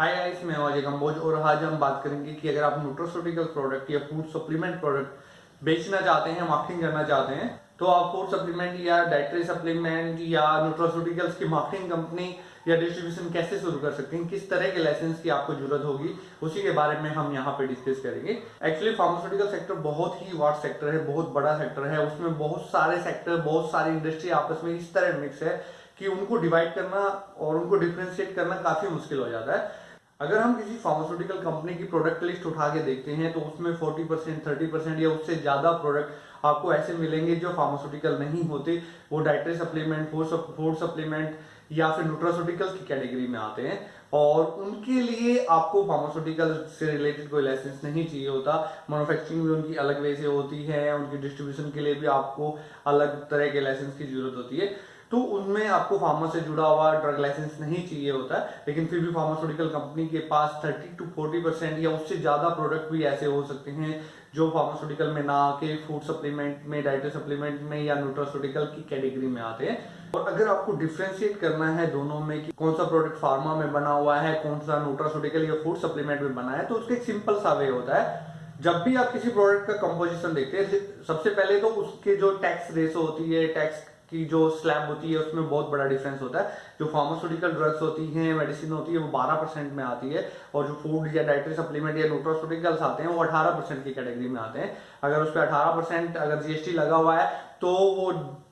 Hi guys मैं अजय कंबोज और आज हम बात करेंगे कि अगर आप न्यूट्रोस्यूटिकल प्रोडक्ट या फ़ूड सप्लीमेंट प्रोडक्ट बेचना चाहते हैं मार्केटिंग करना चाहते हैं तो आप फ़ूड सप्लीमेंट या डाइटरी सप्लीमेंट या न्यूट्रोस्यूटिकल्स की मार्केटिंग कंपनी या डिस्ट्रीब्यूशन कैसे शुरू कर सकते हैं, किस तरह के लाइसेंस की आपको ज़रूरत होगी, उसी के बारे में हम यहाँ पे डिस्कस करेंगे। एक्चुअली फार्मास्यूटिकल सेक्टर बहुत ही वास्ट सेक्टर है, बहुत बड़ा सेक्टर है, उसमें बहुत सारे सेक्टर बहुत सारी इंडस्ट्री आपस में इस तरह मिक्स है कि उनको डिवाइड करना और उनको डिफ्रेंशिएट करना काफ़ी मुश्किल हो जाता है। अगर हम किसी फार्मास्यूटिकल कंपनी की प्रोडक्ट लिस्ट उठा के देखते हैं तो उसमें 40 परसेंट थर्टी परसेंट या उससे ज़्यादा प्रोडक्ट आपको ऐसे मिलेंगे जो फार्मास्यूटिकल नहीं होते। वो डाइटरी सप्लीमेंट फ़ूड सप्लीमेंट या फिर न्यूट्रास्यूटिकल की कैटेगरी में आते हैं। और उनके लिए आपको फार्मास्यूटिकल से रिलेटेड कोई लाइसेंस नहीं चाहिए होता। मैनुफैक्चरिंग भी उनकी अलग वे से होती है। उनकी डिस्ट्रीब्यूशन के लिए भी आपको अलग तरह के लाइसेंस की ज़रूरत होती है। तो उनमें आपको फार्मा से जुड़ा हुआ ड्रग लाइसेंस नहीं चाहिए होता है लेकिन फिर भी फार्मास्यूटिकल कंपनी के पास 30 टू 40 परसेंट या उससे ज़्यादा प्रोडक्ट भी ऐसे हो सकते हैं, जो फार्मास्यूटिकल में ना आके फ़ूड सप्लीमेंट में डाइटरी सप्लीमेंट में या न्यूट्रास्यूटिकल की कैटेगरी में आते हैं। और अगर आपको डिफ्रेंशिएट करना है दोनों में कि कौन सा प्रोडक्ट फार्मा में बना हुआ है, कौन सा न्यूट्रास्यूटिकल या फ़ूड सप्लीमेंट में बना है तो उसका एक सिंपल सा वे होता है। जब भी आप किसी प्रोडक्ट का कंपोजिशन देखते हैं सबसे पहले तो उसके जो टैक्स रेसो होती है टैक्स की जो स्लैब होती है, उसमें बहुत बड़ा डिफरेंस होता है। जो फार्मास्यूटिकल ड्रग्स होती हैं मेडिसिन होती है, वो 12 परसेंट में आती है और जो फ़ूड या डाइटरी सप्लीमेंट या न्यूट्रोस्यूटिकल्स आते हैं, वो 18 परसेंट की कैटेगरी में आते हैं। अगर उस पर अठारह परसेंट अगर जीएसटी लगा हुआ है तो वो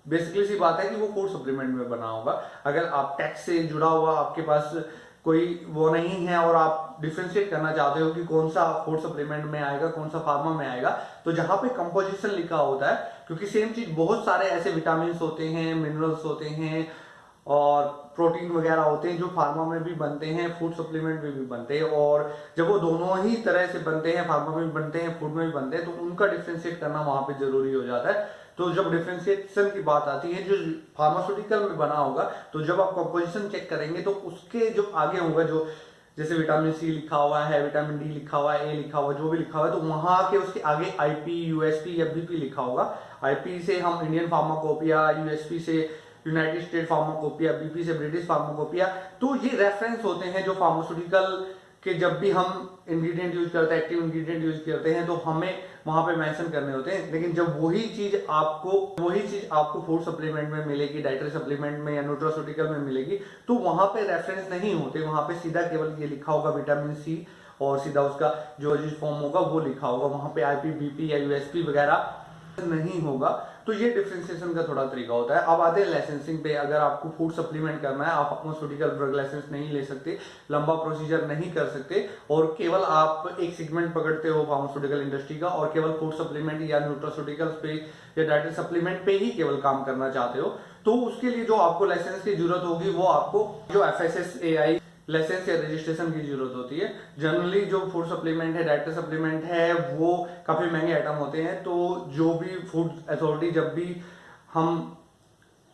बेसिकली सी बात है कि वो फ़ूड सप्लीमेंट में बना होगा। अगर आप टैक्स से जुड़ा हुआ, आपके पास कोई वो नहीं है और आप डिफ्रेंशिएट करना चाहते हो कि कौन सा फ़ूड सप्लीमेंट में आएगा, कौन सा फार्मा में आएगा तो जहाँ पे कंपोजिशन लिखा होता है क्योंकि सेम चीज़, बहुत सारे ऐसे विटामिन होते हैं मिनरल्स होते हैं और प्रोटीन वगैरह होते हैं जो फार्मा में भी बनते हैं फ़ूड सप्लीमेंट में भी बनते हैं और जब वो दोनों ही तरह से बनते हैं फार्मा में भी बनते हैं फ़ूड में भी बनते हैं तो उनका डिफ्रेंशिएट करना वहाँ पे ज़रूरी हो जाता है। तो जब डिफ्रेंशिएशन की बात आती है, जो फार्मास्यूटिकल में बना होगा तो जब आप कंपोजिशन चेक करेंगे तो उसके जो आगे होगा, जो जैसे विटामिन सी लिखा हुआ है विटामिन डी लिखा हुआ है ए लिखा हुआ जो भी लिखा हुआ है तो वहाँ के उसके आगे आईपी यूएसपी या बीपी लिखा होगा। आईपी से हम इंडियन फार्माकोपिया यूएसपी से यूनाइटेड स्टेट फार्माकोपिया बीपी से ब्रिटिश फार्माकोपिया तो ये रेफरेंस होते हैं जो फार्मास्यूटिकल के जब भी हम इंग्रेडिएंट यूज़ करते हैं एक्टिव इंग्रेडिएंट यूज़ करते हैं तो हमें वहाँ पे मेंशन करने होते हैं। लेकिन जब वही चीज़ आपको, वही चीज़ आपको फ़ूड सप्लीमेंट में मिलेगी डाइटरी सप्लीमेंट में या न्यूट्रोस्यूटिकल में मिलेगी तो वहाँ पे रेफरेंस नहीं होते। वहाँ पे सीधा केवल ये लिखा होगा विटामिन सी और सीधा उसका जो फॉर्म होगा वो लिखा होगा। वहाँ पे आईपी बीपी या यूएसपी वगैरह नहीं होगा तो ये डिफ्रेंसिएशन का थोड़ा तरीका होता है। अब आते हैं लाइसेंसिंग पे। अगर आपको फ़ूड सप्लीमेंट करना है, आप फार्मास्यूटिकल ड्रग लाइसेंस नहीं ले सकते, लंबा प्रोसीजर नहीं कर सकते, और केवल आप एक सेगमेंट पकड़ते हो फार्मास्यूटिकल इंडस्ट्री का, और केवल फ़ूड सप्लीमेंट या न्यूट्रोस्यूटिकल्स पे या डाइटरी सप्लीमेंट पे ही केवल काम करना चाहते हो तो उसके लिए जो आपको लाइसेंस की ज़रूरत होगी, वो आपको जो F S S A I licence या रजिस्ट्रेशन की ज़रूरत होती है। जनरली जो फ़ूड सप्लीमेंट है डाइटर सप्लीमेंट है, वो काफ़ी महँगे आइटम होते हैं। तो जो भी फ़ूड अथॉरिटी जब भी हम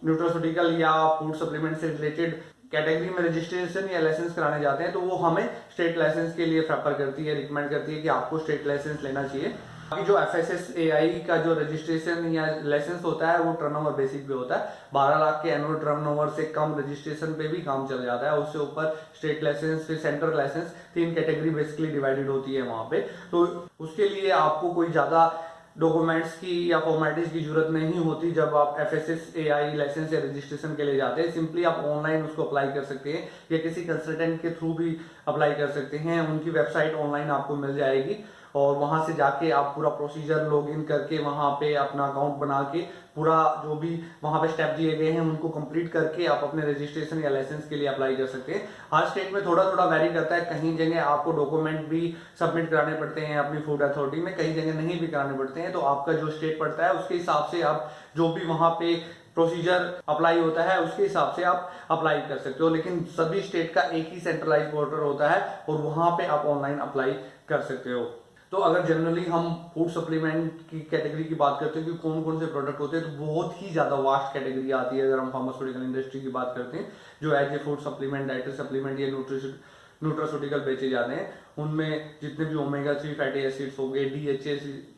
न्यूट्रोस्यूटिकल या फ़ूड सप्लीमेंट से रिलेटेड कैटेगरी में रजिस्ट्रेशन या लाइसेंस कराने जाते हैं तो वो हमें स्टेट लाइसेंस के लिए प्रेफर करती है रिकमेंड करती है कि आपको स्टेट लाइसेंस लेना चाहिए। बाकी जो एफ़ एस का जो रजिस्ट्रेशन या लाइसेंस होता है, वो टर्नओवर बेसिक पे होता है। बारह लाख के एनुअल टर्नओवर से कम रजिस्ट्रेशन पे भी काम चल जाता है। उससे ऊपर स्टेट लाइसेंस फिर सेंट्रल लाइसेंस तीन कैटेगरी बेसिकली डिवाइडेड होती है वहाँ पे। तो उसके लिए आपको कोई ज़्यादा डॉक्यूमेंट्स की या फॉर्मेलिटीज की ज़रूरत नहीं होती जब आप F S S A I licence या रजिस्ट्रेशन के लिए जाते हैं। सिंपली आप ऑनलाइन उसको अप्लाई कर सकते हैं या किसी कंसल्टेंट के थ्रू भी अप्लाई कर सकते हैं। उनकी वेबसाइट ऑनलाइन आपको मिल जाएगी। और वहाँ से जाके आप पूरा प्रोसीजर लॉग इन करके वहाँ पे अपना अकाउंट बना के पूरा जो भी वहाँ पे स्टेप दिए गए हैं, उनको कंप्लीट करके आप अपने रजिस्ट्रेशन या लाइसेंस के लिए अप्लाई कर सकते हैं। हर स्टेट में थोड़ा थोड़ा वेरी करता है। कहीं जगह आपको डॉक्यूमेंट भी सबमिट कराने पड़ते हैं अपनी फ़ूड अथॉरिटी में, कहीं जगह नहीं भी कराने पड़ते हैं। तो आपका जो स्टेट पड़ता है, उसके हिसाब से आप जो भी वहाँ पे प्रोसीजर अप्लाई होता है, उसके हिसाब से आप अप्लाई कर सकते हो। लेकिन सभी स्टेट का एक ही सेंट्रलाइज पोर्टल होता है और वहाँ पे आप ऑनलाइन अप्लाई कर सकते हो। तो अगर जनरली हम फ़ूड सप्लीमेंट की कैटेगरी की बात करते हैं, कि कौन कौन से प्रोडक्ट होते हैं तो बहुत ही ज़्यादा वास्ट कैटेगरी आती है। अगर हम फार्मास्यूटिकल इंडस्ट्री की बात करते हैं, जो as a food supplement dietary supplement या न्यूट्रिशन न्यूट्रास्यूटिकल बेचे जाते हैं, उनमें जितने भी ओमेगा थ्री फैटी एसिड्स हो गए डी एच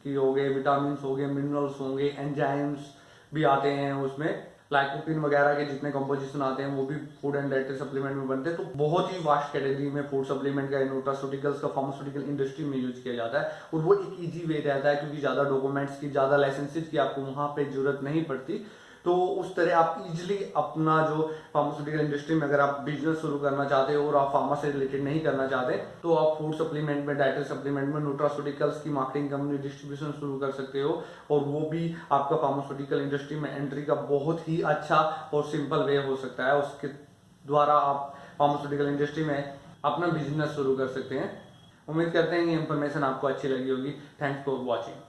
की हो गए विटामिन हो गए मिनरल्स होंगे एंजाइम्स भी आते हैं उसमें। लाइकोपिन वगैरह के जितने कंपोजिशन आते हैं, वो भी फ़ूड एंड डाइटरी सप्लीमेंट में बनते हैं। तो बहुत ही वास्ट कैटेगरी में फ़ूड सप्लीमेंट का न्यूट्रास्यूटिकल्स का फार्मास्यूटिकल इंडस्ट्री में यूज़ किया जाता है। और वो एक ईजी वे रहता है, क्योंकि ज़्यादा डॉक्यूमेंट्स की, ज़्यादा लाइसेंसेज की आपको वहाँ पर ज़रूरत नहीं पड़ती। तो उस तरह आप इजिली अपना जो फार्मास्यूटिकल इंडस्ट्री में अगर आप बिज़नेस शुरू करना चाहते हो और आप फार्मा से रिलेटेड नहीं करना चाहते तो आप फ़ूड सप्लीमेंट में डाइटरी सप्लीमेंट में न्यूट्रास्यूटिकल्स की मार्केटिंग कंपनी डिस्ट्रीब्यूशन शुरू कर सकते हो। और वो भी आपका फार्मास्यूटिकल इंडस्ट्री में एंट्री का बहुत ही अच्छा और सिंपल वे हो सकता है। उसके द्वारा आप फार्मास्यूटिकल इंडस्ट्री में अपना बिज़नेस शुरू कर सकते हैं। उम्मीद करते हैं ये इन्फॉर्मेशन आपको अच्छी लगी होगी। Thanks for watching